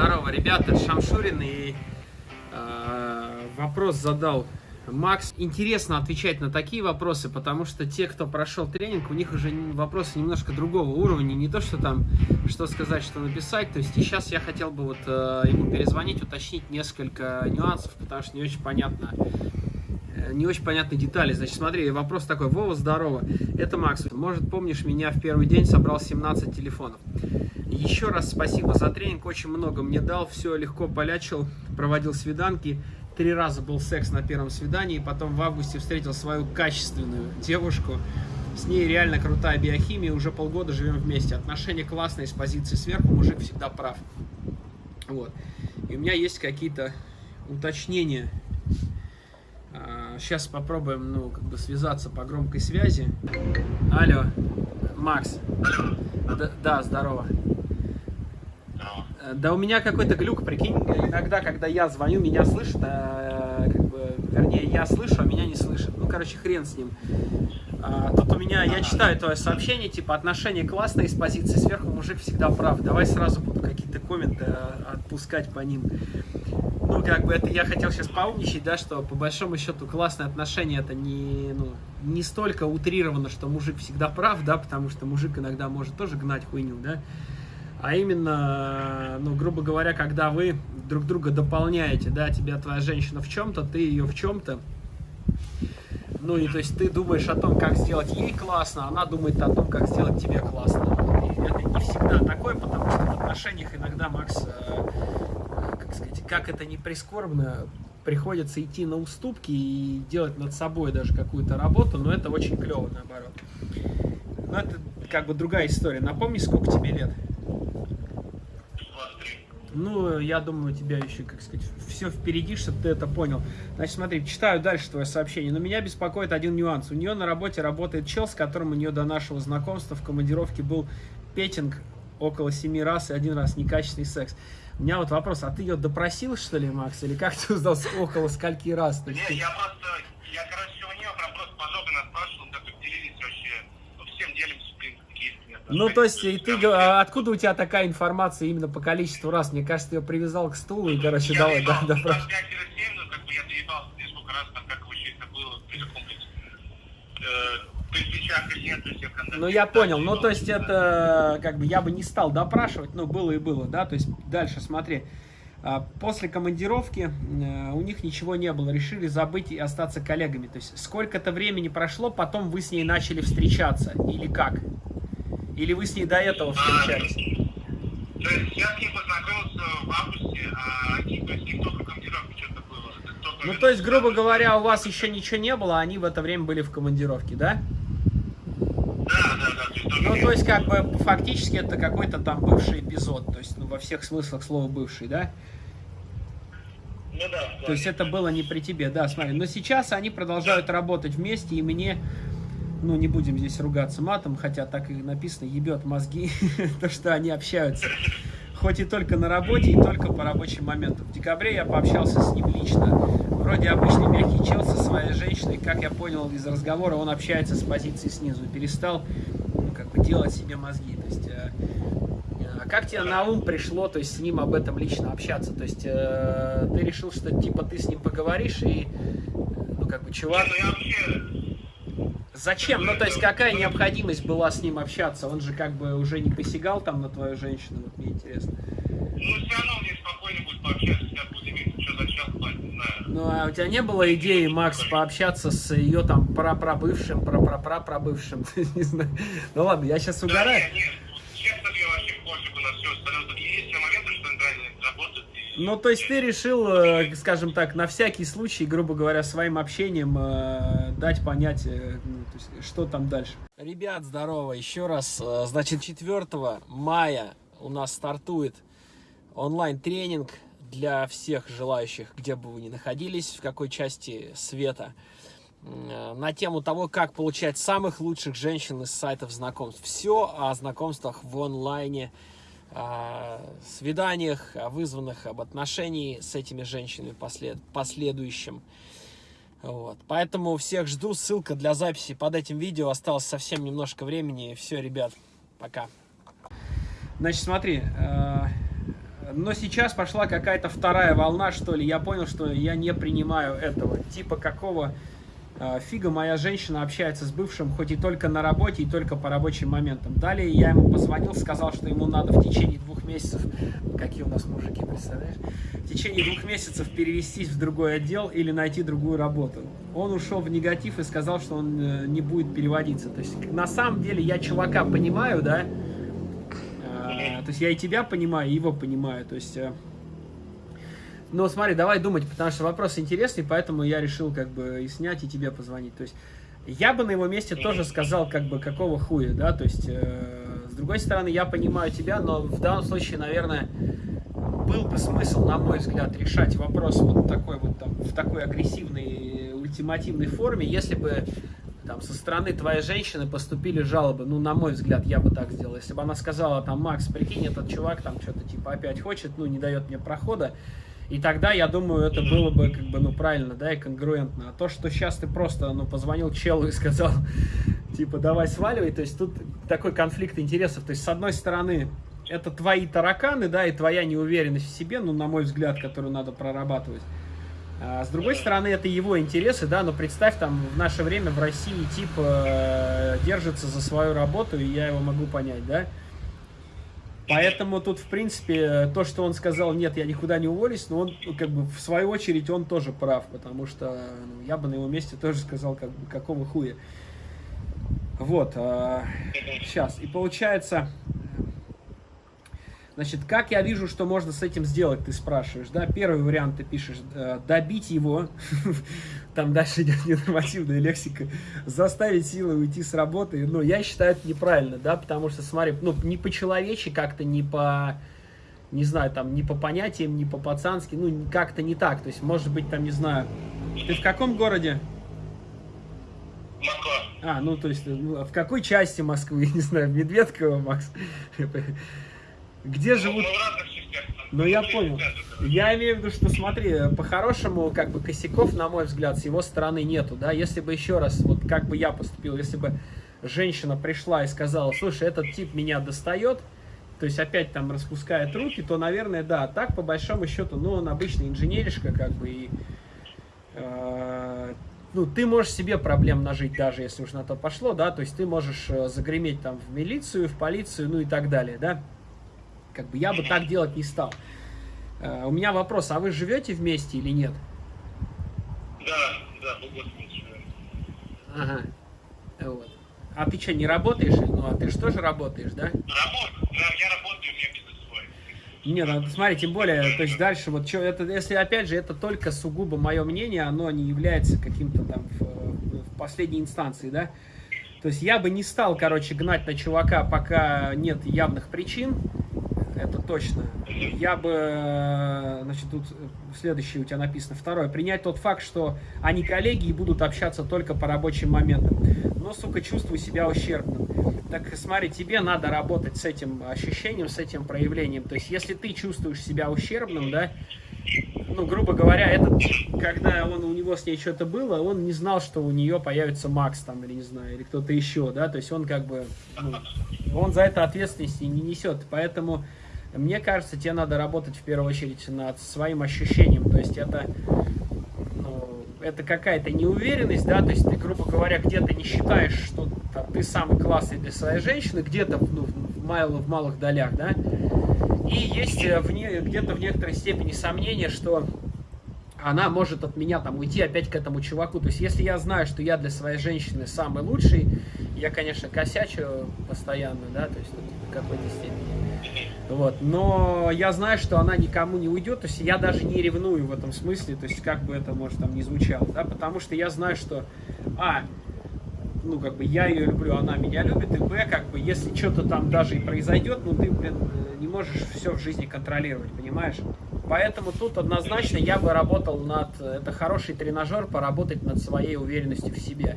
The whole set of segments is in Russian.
Здорово, ребята, Шамшурин и э, вопрос задал Макс. Интересно отвечать на такие вопросы, потому что те, кто прошел тренинг, у них уже вопросы немножко другого уровня, не то, что там, что сказать, что написать. То есть и сейчас я хотел бы вот э, ему перезвонить, уточнить несколько нюансов, потому что не очень понятно, э, не очень понятны детали. Значит, смотри, вопрос такой. Вова, здорово. Это Макс. Может, помнишь, меня в первый день собрал 17 телефонов. Еще раз спасибо за тренинг, очень много мне дал, все легко полячил, проводил свиданки. Три раза был секс на первом свидании, потом в августе встретил свою качественную девушку. С ней реально крутая биохимия, уже полгода живем вместе. Отношения классные, с позиции сверху, мужик всегда прав. Вот. И у меня есть какие-то уточнения. Сейчас а, попробуем, ну, как бы связаться по громкой связи. Алло, Макс. Да, да здорово. Да у меня какой-то глюк, прикинь, иногда, когда я звоню, меня слышат, а, как бы, вернее, я слышу, а меня не слышат. Ну, короче, хрен с ним. А, тут у меня, я читаю твое сообщение, типа, отношения классные, с позиции сверху мужик всегда прав. Давай сразу буду какие-то комменты а, отпускать по ним. Ну, как бы, это я хотел сейчас поумничать, да, что, по большому счету, классные отношения, это не, ну, не столько утрировано, что мужик всегда прав, да, потому что мужик иногда может тоже гнать хуйню, да, а именно, ну, грубо говоря, когда вы друг друга дополняете, да, тебя твоя женщина в чем-то, ты ее в чем-то, ну, и то есть ты думаешь о том, как сделать ей классно, она думает о том, как сделать тебе классно. И это не всегда такое, потому что в отношениях иногда, Макс, э, как сказать, как это не прискорбно, приходится идти на уступки и делать над собой даже какую-то работу, но это очень клево, наоборот. Но это как бы другая история. Напомни, сколько тебе лет? Ну, я думаю, у тебя еще, как сказать, все впереди, чтобы ты это понял. Значит, смотри, читаю дальше твое сообщение. Но меня беспокоит один нюанс. У нее на работе работает чел, с которым у нее до нашего знакомства в командировке был петинг около семи раз и один раз некачественный секс. У меня вот вопрос, а ты ее допросил, что ли, Макс, или как ты узнал около скольки раз? Не, я просто, я, короче, у нее прям просто подробно спрашивал, как вы делились вообще, ну, всем делимся ну, то есть, и ты, а откуда у тебя такая информация именно по количеству раз? Мне кажется, ты ее привязал к стулу и, короче, я давай, да, да, да. Раз 5 7, как бы я доебался несколько раз, там, как вообще это было, при каком-нибудь, э, Ну, я понял, ну, то есть, это, как бы, я бы не стал допрашивать, но было и было, да, то есть, дальше, смотри. А, после командировки э, у них ничего не было, решили забыть и остаться коллегами. То есть сколько-то времени прошло, потом вы с ней начали встречаться, или как? Или вы с ней до этого встречались? То есть я с ней познакомился в августе, а они, то есть никто в командировке что-то было. Ну, то есть, грубо говоря, у вас еще ничего не было, а они в это время были в командировке, да? Да, да, да. Ну, то есть, как бы, фактически это какой-то там бывший эпизод, то есть, ну, во всех смыслах слова бывший, да? Ну да. То есть это было не при тебе, да, смотри. Но сейчас они продолжают работать вместе, и мне ну, не будем здесь ругаться матом, хотя так и написано, ебет мозги, то, что они общаются. Хоть и только на работе, и только по рабочим моментам. В декабре я пообщался с ним лично. Вроде обычный мягкий чел со своей женщиной. Как я понял из разговора, он общается с позиции снизу. Перестал, ну, как бы, делать себе мозги. То есть, э, э, как тебе на ум пришло, то есть, с ним об этом лично общаться? То есть, э, ты решил, что, типа, ты с ним поговоришь и, ну, как бы, чувак... Ну, я вообще Зачем? Ну, то есть, какая необходимость была с ним общаться? Он же как бы уже не посягал там на твою женщину, вот мне интересно. Ну, все равно мне спокойно будет пообщаться, я буду иметь, что зачем, не знаю. Ну, а у тебя не было идеи, Макс, пообщаться с ее там прапрабывшим, прапрапрапрабывшим? не знаю. Ну ладно, я сейчас угораю. нет, нет, честно, мне вообще пофигу на все остальное. Есть моменты, что реально работают, ну, то есть ты решил, э, скажем так, на всякий случай, грубо говоря, своим общением э, дать понять, э, ну, есть, что там дальше. Ребят, здорово, еще раз. Значит, 4 мая у нас стартует онлайн-тренинг для всех желающих, где бы вы ни находились, в какой части света, на тему того, как получать самых лучших женщин из сайтов знакомств. Все о знакомствах в онлайне, свиданиях, о вызванных об отношении с этими женщинами послед, последующим. Вот. Поэтому всех жду. Ссылка для записи под этим видео. Осталось совсем немножко времени. Все, ребят, пока. Значит, смотри, э, Но сейчас пошла какая-то вторая волна, что ли. Я понял, что я не принимаю этого. Типа какого фига моя женщина общается с бывшим, хоть и только на работе, и только по рабочим моментам. Далее я ему позвонил, сказал, что ему надо в течение двух месяцев, какие у нас мужики, представляешь, в течение двух месяцев перевестись в другой отдел или найти другую работу. Он ушел в негатив и сказал, что он э, не будет переводиться. То есть на самом деле я чувака понимаю, да, Э, то есть я и тебя понимаю, и его понимаю. То есть... Но смотри, давай думать, потому что вопрос интересный, поэтому я решил как бы и снять, и тебе позвонить. То есть я бы на его месте тоже сказал, как бы, какого хуя, да, то есть, э, с другой стороны, я понимаю тебя, но в данном случае, наверное, был бы смысл, на мой взгляд, решать вопрос вот такой вот там, в такой агрессивной, ультимативной форме, если бы там со стороны твоей женщины поступили жалобы, ну, на мой взгляд, я бы так сделал. Если бы она сказала, там, Макс, прикинь, этот чувак там что-то типа опять хочет, ну, не дает мне прохода, и тогда, я думаю, это было бы, как бы, ну, правильно, да, и конгруентно. А то, что сейчас ты просто, ну, позвонил челу и сказал, типа, давай сваливай, то есть тут такой конфликт интересов. То есть, с одной стороны, это твои тараканы, да, и твоя неуверенность в себе, ну, на мой взгляд, которую надо прорабатывать. А с другой стороны, это его интересы, да, но представь, там, в наше время в России тип э, держится за свою работу, и я его могу понять, да. Поэтому тут, в принципе, то, что он сказал, нет, я никуда не уволюсь, но он, как бы, в свою очередь, он тоже прав, потому что ну, я бы на его месте тоже сказал, как бы, какого хуя. Вот, э, сейчас, и получается, Значит, как я вижу, что можно с этим сделать, ты спрашиваешь, да? Первый вариант ты пишешь, э, добить его, там дальше идет ненормативная лексика, заставить силы уйти с работы, ну, я считаю это неправильно, да, потому что, смотри, ну, не по-человечески как-то, не по, не знаю, там, не по понятиям, не по-пацански, ну, как-то не так, то есть, может быть, там, не знаю, ты в каком городе? Москва. А, ну, то есть, в какой части Москвы, не знаю, Медведково, Макс? Где живут... Ну, я понял. Я имею в виду, что, смотри, по-хорошему, как бы, косяков, на мой взгляд, с его стороны нету, да, если бы еще раз, вот как бы я поступил, если бы женщина пришла и сказала, слушай, этот тип меня достает, то есть опять там распускает руки, то, наверное, да, так, по большому счету, ну, он обычный инженеришка, как бы, и, э, ну, ты можешь себе проблем нажить, даже если уж на то пошло, да, то есть ты можешь э, загреметь там в милицию, в полицию, ну и так далее, да, как бы я бы так делать не стал. Uh, у меня вопрос, а вы живете вместе или нет? Да, да, мы год вместе живем. Ага. Вот. А ты что, не работаешь? Ну, а ты же тоже работаешь, да? Работаю, да, я работаю, у меня бизнес свой. Не, ну смотри, тем более, то есть дальше, вот что, это, если опять же, это только сугубо мое мнение, оно не является каким-то там в, в последней инстанции, да? То есть я бы не стал, короче, гнать на чувака, пока нет явных причин, это точно. Я бы, э, значит, тут следующее у тебя написано. Второе. Принять тот факт, что они коллеги и будут общаться только по рабочим моментам. Но, сука, чувствую себя ущербным. Так смотри, тебе надо работать с этим ощущением, с этим проявлением. То есть, если ты чувствуешь себя ущербным, да, ну, грубо говоря, этот, когда он, у него с ней что-то было, он не знал, что у нее появится Макс там, или не знаю, или кто-то еще, да, то есть он как бы, ну, он за это ответственности не несет, поэтому мне кажется, тебе надо работать в первую очередь над своим ощущением. То есть это, ну, это какая-то неуверенность, да, то есть ты, грубо говоря, где-то не считаешь, что ты самый классный для своей женщины, где-то ну, в, мал, в малых долях, да. И есть э, где-то в некоторой степени сомнение, что она может от меня там уйти опять к этому чуваку. То есть, если я знаю, что я для своей женщины самый лучший, я, конечно, косячу постоянно, да, то есть, в какой-то степени. Вот. Но я знаю, что она никому не уйдет, то есть я даже не ревную в этом смысле, то есть как бы это, может, там не звучало, да, потому что я знаю, что, а, ну, как бы я ее люблю, она меня любит, и б, как бы, если что-то там даже и произойдет, ну, ты, блин, не можешь все в жизни контролировать, понимаешь? Поэтому тут однозначно я бы работал над, это хороший тренажер, поработать над своей уверенностью в себе.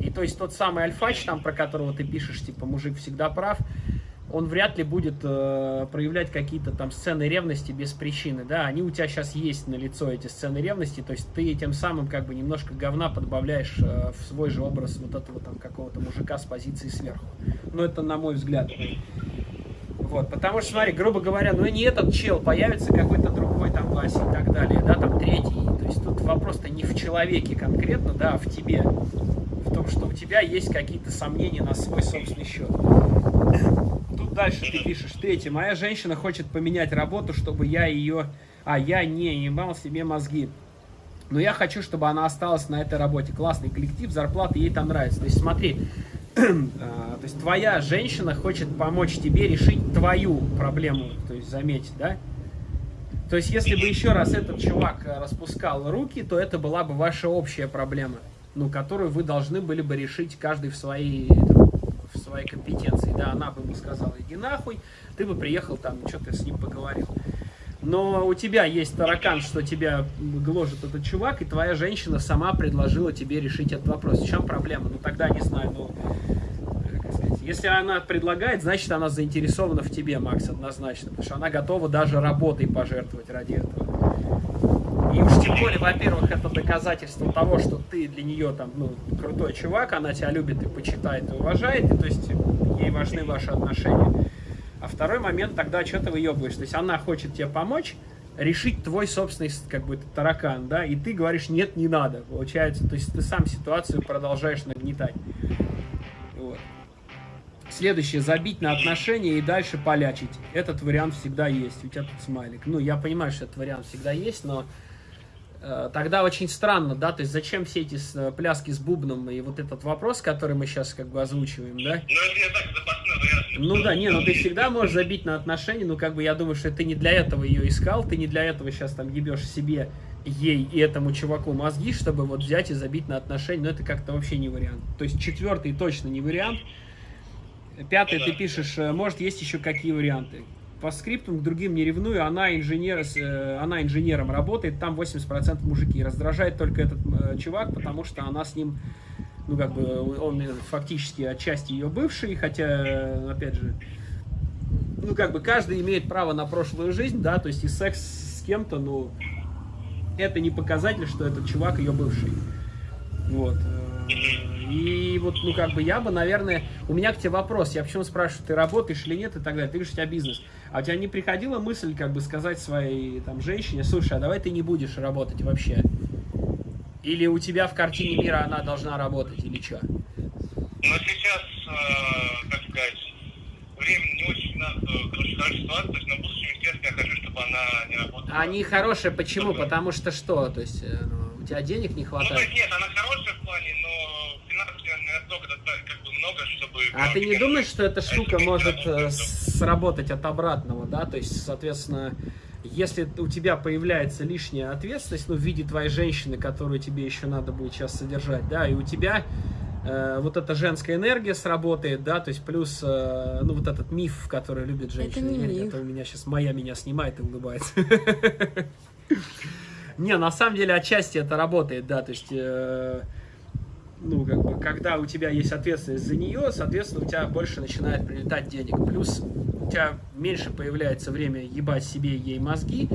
И то есть тот самый альфач, там, про которого ты пишешь, типа, мужик всегда прав, он вряд ли будет э, проявлять какие-то там сцены ревности без причины, да, они у тебя сейчас есть на лицо эти сцены ревности, то есть ты тем самым как бы немножко говна подбавляешь э, в свой же образ вот этого там какого-то мужика с позиции сверху. Ну, это на мой взгляд. Вот, потому что, смотри, грубо говоря, ну и не этот чел, появится какой-то другой там Вася и так далее, да, там третий. То есть тут вопрос-то не в человеке конкретно, да, а в тебе. В том, что у тебя есть какие-то сомнения на свой собственный счет. Дальше ты пишешь, третье, моя женщина хочет поменять работу, чтобы я ее, а я не ебал себе мозги. Но я хочу, чтобы она осталась на этой работе. Классный коллектив, зарплата ей там нравится. То есть смотри, А, то есть твоя женщина хочет помочь тебе решить твою проблему, то есть заметь, да? То есть если бы еще раз этот чувак э, распускал руки, то это была бы ваша общая проблема, ну, которую вы должны были бы решить каждый в своей, своей компетенции. Да, она бы ему сказала, иди нахуй, ты бы приехал там, что-то с ним поговорил. Но у тебя есть таракан, что тебя гложет этот чувак, и твоя женщина сама предложила тебе решить этот вопрос. В чем проблема? Ну тогда не знаю, ну если она предлагает, значит, она заинтересована в тебе, Макс, однозначно. Потому что она готова даже работой пожертвовать ради этого. И уж тем более, во-первых, это доказательство того, что ты для нее там, ну, крутой чувак, она тебя любит и почитает, и уважает, и, то есть ей важны ваши отношения. А второй момент, тогда что ты выебываешь? То есть она хочет тебе помочь, решить твой собственный, как бы, таракан, да, и ты говоришь, нет, не надо, получается. То есть ты сам ситуацию продолжаешь нагнетать. Вот. Следующее, забить на отношения и дальше полячить. Этот вариант всегда есть. У тебя тут смайлик. Ну, я понимаю, что этот вариант всегда есть, но тогда очень странно, да, то есть зачем все эти э, пляски с бубном и вот этот вопрос, который мы сейчас как бы озвучиваем, да? Ну, ну да, не, ну ты всегда можешь забить на отношения, ну как бы я думаю, что ты не для этого ее искал, ты не для этого сейчас там ебешь себе ей и этому чуваку мозги, чтобы вот взять и забить на отношения, но это как-то вообще не вариант. То есть четвертый точно не вариант, Пятое, ты пишешь, э, может, есть еще какие варианты. По скриптам к другим не ревную, она, инженер, э, она инженером работает, там 80% мужики. Раздражает только этот э, чувак, потому что она с ним, ну, как бы, он фактически отчасти ее бывший, хотя, опять же, ну, как бы, каждый имеет право на прошлую жизнь, да, то есть и секс с кем-то, ну, это не показатель, что этот чувак ее бывший. Вот. И вот, ну, как бы я бы, наверное, у меня к тебе вопрос, я почему спрашиваю, ты работаешь или нет и так далее, ты говоришь, у тебя бизнес. А у тебя не приходила мысль, как бы, сказать своей, там, женщине, слушай, а давай ты не будешь работать вообще? Или у тебя в картине мира она должна работать, или что? Ну, сейчас, э, как сказать, время не очень, э, короче, хорошая ситуация, то есть на будущем, естественно, я хочу, чтобы она не работала. Они хорошие, почему? Потому что что? То есть, э, ну, у тебя денег не хватает? Ну, то есть, нет, она хорошая в плане, но а ты не думаешь, что эта штука может э, сработать от обратного, да? То есть, соответственно, если у тебя появляется лишняя ответственность, ну, в виде твоей женщины, которую тебе еще надо будет сейчас содержать, да, и у тебя э, вот эта женская энергия сработает, да, то есть плюс, э, ну, вот этот миф, который любит женщины. Это, не это у меня сейчас моя меня снимает и улыбается. Не, на самом деле отчасти это работает, да, то есть... Ну, как бы, когда у тебя есть ответственность за нее, соответственно, у тебя больше начинает прилетать денег. Плюс у тебя меньше появляется время ебать себе ей мозги.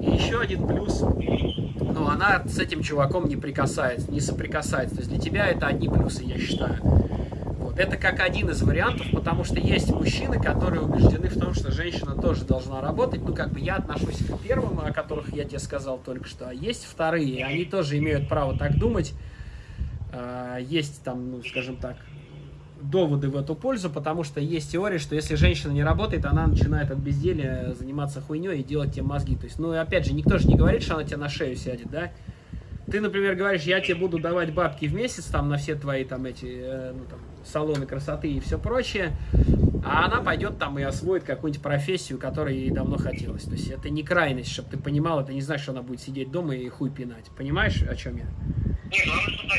И еще один плюс, ну, она с этим чуваком не прикасается, не соприкасается. То есть для тебя это одни плюсы, я считаю. Вот. Это как один из вариантов, потому что есть мужчины, которые убеждены в том, что женщина тоже должна работать. Ну, как бы я отношусь к первым, о которых я тебе сказал только что. А есть вторые, они тоже имеют право так думать. А, есть там, ну, скажем так, доводы в эту пользу, потому что есть теория, что если женщина не работает, она начинает от безделия заниматься хуйней и делать тебе мозги. То есть, ну, опять же, никто же не говорит, что она тебе на шею сядет, да? Ты, например, говоришь, я тебе буду давать бабки в месяц там на все твои там эти, э, ну, там, салоны красоты и все прочее, а она пойдет там и освоит какую-нибудь профессию, которой ей давно хотелось. То есть это не крайность, чтобы ты понимал, это не значит, что она будет сидеть дома и хуй пинать. Понимаешь, о чем я? Не, главное, что да,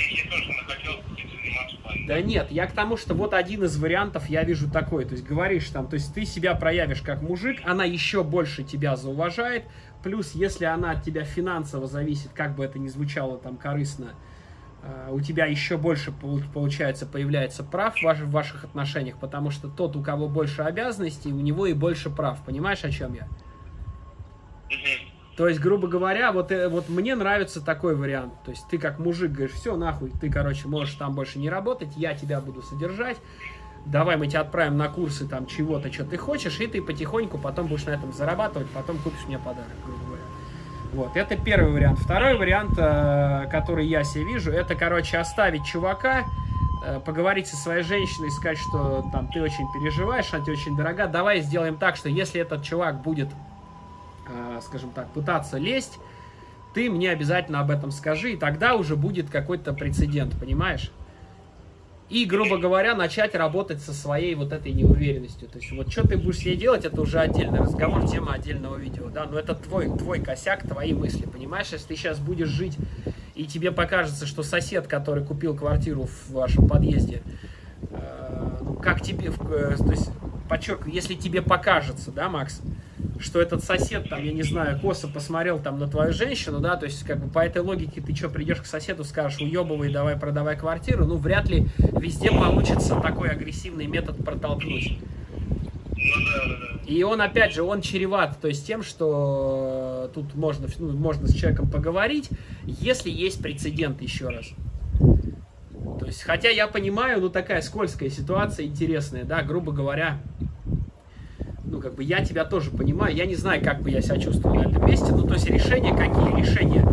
заниматься нет, я к тому, что вот один из вариантов я вижу такой. То есть говоришь там, то есть ты себя проявишь как мужик, она еще больше тебя зауважает. Плюс, если она от тебя финансово зависит, как бы это ни звучало там корыстно, а, у тебя еще больше, получается, появляется прав в ваших отношениях, потому что тот, у кого больше обязанностей, у него и больше прав. Понимаешь, о чем я? То есть, грубо говоря, вот, э, вот мне нравится такой вариант. То есть ты как мужик говоришь, все, нахуй, ты, короче, можешь там больше не работать, я тебя буду содержать. давай мы тебя отправим на курсы там чего-то, что ты хочешь, и ты потихоньку потом будешь на этом зарабатывать, потом купишь мне подарок, грубо говоря. Вот, это первый вариант. Второй вариант, э, который я себе вижу, это, короче, оставить чувака, э, поговорить со своей женщиной, сказать, что там ты очень переживаешь, она тебе очень дорога. Давай сделаем так, что если этот чувак будет, скажем так, пытаться лезть, ты мне обязательно об этом скажи, и тогда уже будет какой-то прецедент, понимаешь? И, грубо говоря, начать работать со своей вот этой неуверенностью. То есть, вот что ты будешь с ней делать, это уже отдельный разговор, тема отдельного видео, да, но это твой, твой косяк, твои мысли, понимаешь? Если ты сейчас будешь жить, и тебе покажется, что сосед, который купил квартиру в вашем подъезде, э, ну, как тебе, э, то есть, подчеркиваю, если тебе покажется, да, Макс, что этот сосед, там, я не знаю, косо посмотрел там на твою женщину, да, то есть, как бы, по этой логике ты что, придешь к соседу, скажешь, уебывай, давай продавай квартиру, ну, вряд ли везде получится такой агрессивный метод протолкнуть. Ну. И он, опять же, он чреват, то есть тем, что тут можно, ну, можно с человеком поговорить, если есть прецедент, еще раз. То есть, хотя я понимаю, ну, такая скользкая ситуация, интересная, да, грубо говоря, ну, как бы я тебя тоже понимаю, я не знаю, как бы я себя чувствовал на этом месте, ну, то есть решения какие? Решения,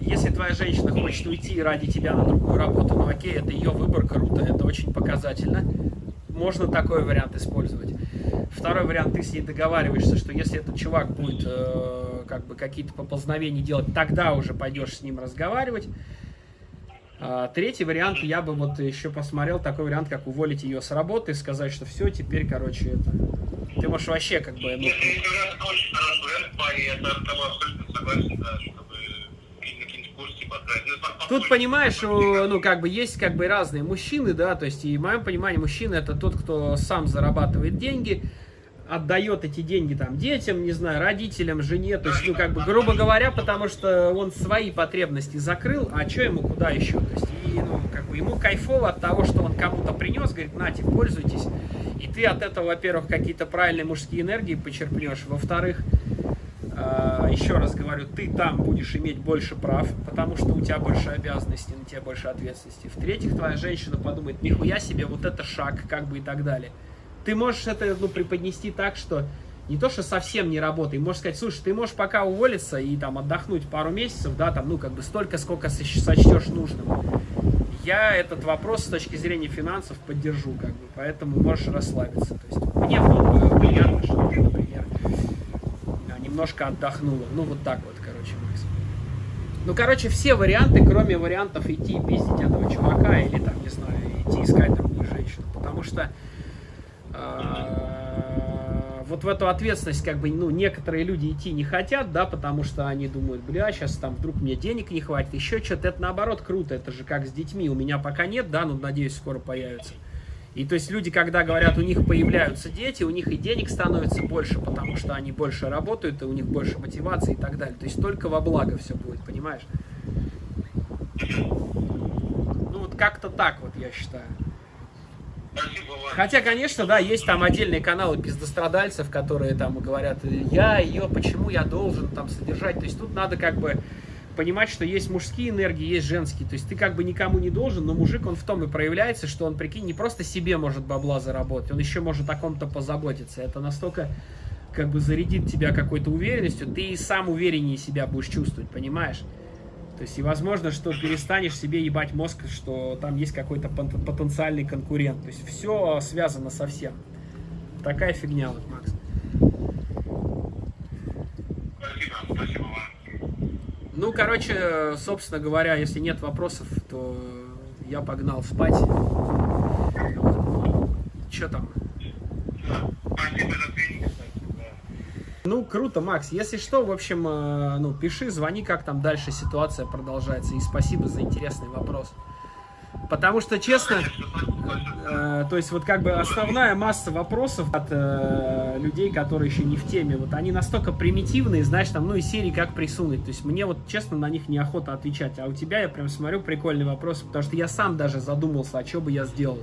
если твоя женщина хочет уйти ради тебя на другую работу, ну, окей, это ее выбор, круто, это очень показательно, можно такой вариант использовать. Второй вариант, ты с ней договариваешься, что если этот чувак будет э, как бы какие-то поползновения делать, тогда уже пойдешь с ним разговаривать. А, третий вариант, я бы вот еще посмотрел такой вариант, как уволить ее с работы, сказать, что все, теперь, короче, это... Ты можешь вообще как бы... Ну, Если если вариант очень хороший вариант, парень, я с тобой абсолютно согласен, да, чтобы. Ну, Тут, по- понимаешь, ну, как бы есть как бы разные мужчины, да, то есть, и в моем понимании, мужчина это тот, кто сам зарабатывает деньги, отдает эти деньги там детям, не знаю, родителям, жене, то есть, ну, как бы, грубо говоря, потому что он свои потребности закрыл, а что ему куда еще? То есть, и, ну, как бы, ему кайфово от того, что он кому-то принес, говорит, нате, пользуйтесь, и ты от этого, во-первых, какие-то правильные мужские энергии почерпнешь, во-вторых, а, еще раз говорю, ты там будешь иметь больше прав, потому что у тебя больше обязанностей, на тебя больше ответственности. В-третьих, твоя женщина подумает, нихуя себе, вот это шаг, как бы и так далее. Ты можешь это ну, преподнести так, что не то, что совсем не работай, можешь сказать, слушай, ты можешь пока уволиться и там отдохнуть пару месяцев, да, там, ну, как бы столько, сколько соч- сочтешь нужным. Я этот вопрос с точки зрения финансов поддержу, как бы, поэтому можешь расслабиться. То есть мне было бы приятно, что ты, например, а, немножко отдохнула. Ну, вот так вот, короче, Макс. Ну, короче, все варианты, кроме вариантов идти и пиздить этого чувака или, там, не знаю, идти искать другую женщину. Потому что а, вот в эту ответственность, как бы, ну, некоторые люди идти не хотят, да, потому что они думают, бля, сейчас там вдруг мне денег не хватит, еще что-то. Это наоборот круто, это же как с детьми. У меня пока нет, да, но надеюсь, скоро появится. И то есть люди, когда говорят, у них появляются дети, у них и денег становится больше, потому что они больше работают, и у них больше мотивации и так далее. То есть только во благо все будет, понимаешь? Ну вот как-то так вот я считаю. Хотя, конечно, да, есть там отдельные каналы пиздострадальцев, которые там говорят, я ее, почему я должен там содержать. То есть тут надо как бы понимать, что есть мужские энергии, есть женские. То есть ты как бы никому не должен, но мужик, он в том и проявляется, что он, прикинь, не просто себе может бабла заработать, он еще может о ком-то позаботиться. Это настолько как бы зарядит тебя какой-то уверенностью, ты и сам увереннее себя будешь чувствовать, понимаешь? То есть и возможно, что перестанешь себе ебать мозг, что там есть какой-то пот- потенциальный конкурент. То есть все связано со всем. Такая фигня вот, Макс. Спасибо, спасибо. Ну, короче, собственно говоря, если нет вопросов, то я погнал спать. Че там? Спасибо за тренинг. Ну, круто, Макс. Если что, в общем, э, ну, пиши, звони, как там дальше ситуация продолжается. И спасибо за интересный вопрос. Потому что, честно, э, то есть вот как бы основная масса вопросов от э, людей, которые еще не в теме, вот они настолько примитивные, знаешь, там, ну и серии как присунуть. То есть мне вот, честно, на них неохота отвечать. А у тебя я прям смотрю прикольный вопрос, потому что я сам даже задумался, а что бы я сделал.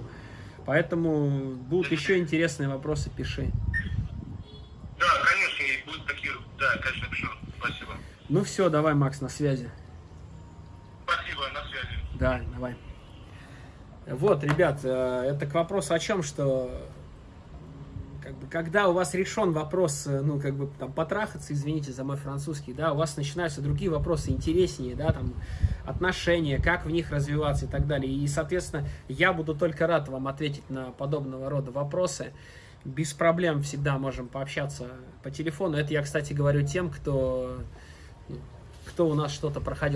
Поэтому будут еще интересные вопросы, пиши. Да, конечно, и будут такие, да, конечно, пишу. Спасибо. Ну все, давай, Макс, на связи. Спасибо, на связи. Да, давай. Вот, ребят, э, это к вопросу о чем, что как бы, когда у вас решен вопрос, э, ну, как бы, там, потрахаться, извините за мой французский, да, у вас начинаются другие вопросы интереснее, да, там, отношения, как в них развиваться и так далее. И, соответственно, я буду только рад вам ответить на подобного рода вопросы. Без проблем всегда можем пообщаться по телефону. Это я, кстати, говорю тем, кто, кто у нас что-то проходил.